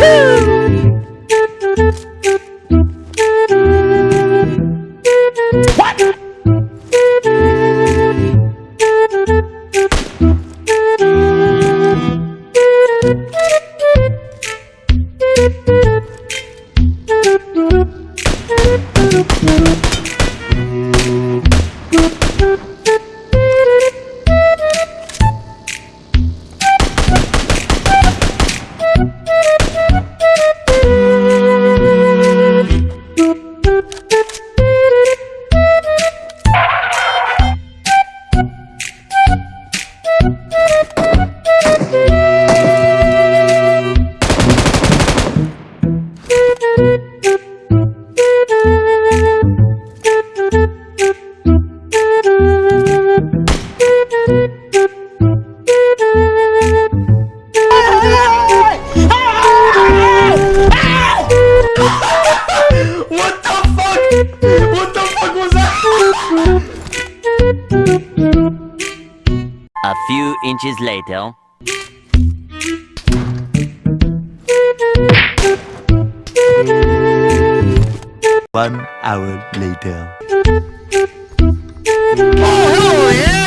What A few inches later. One hour later. Oh, hell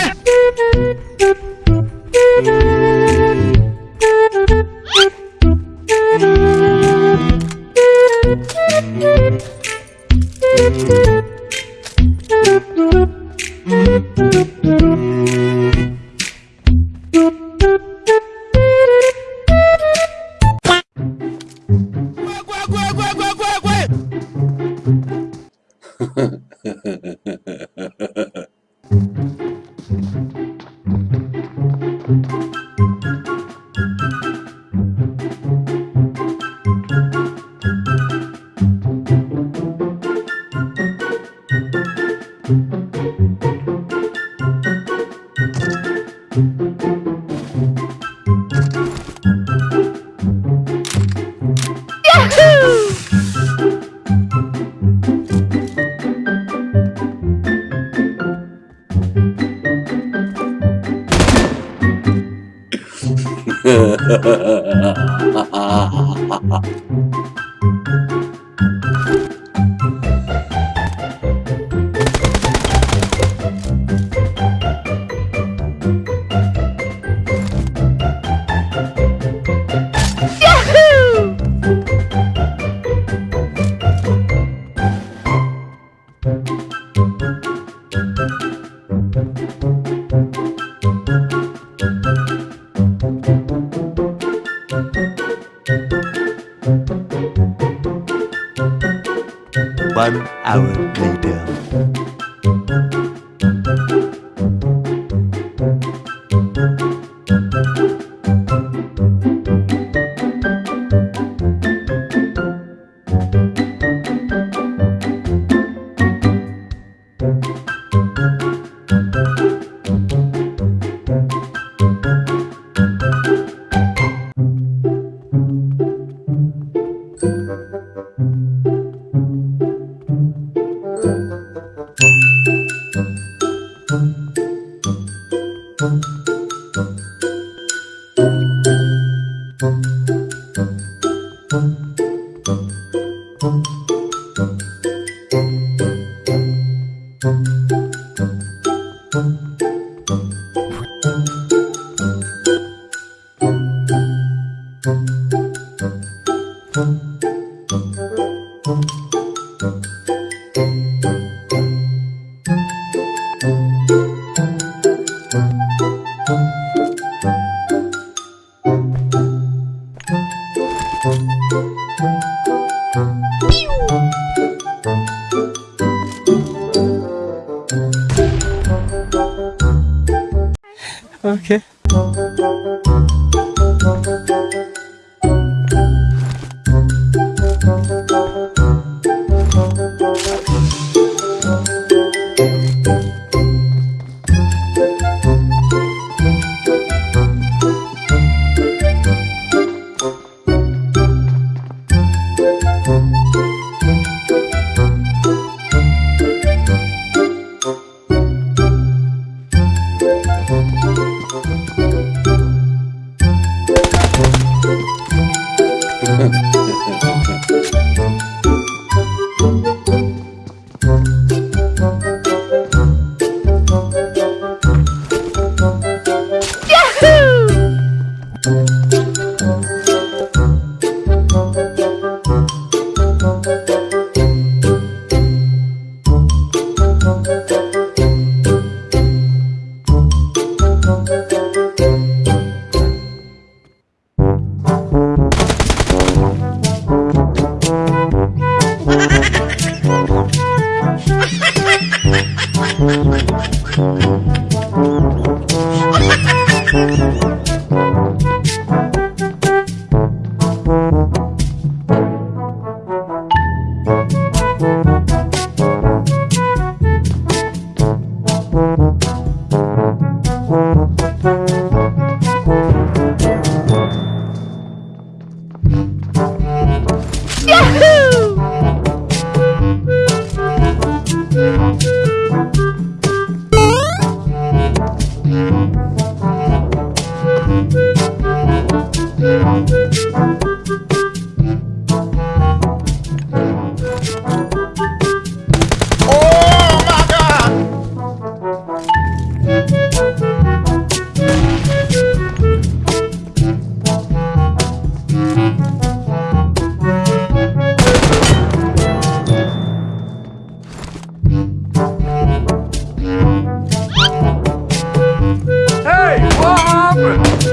呃呵哈呃呃呃哈哈 One hour later. Pew! 이렇게 thank 嗯嗯嗯嗯嗯。open!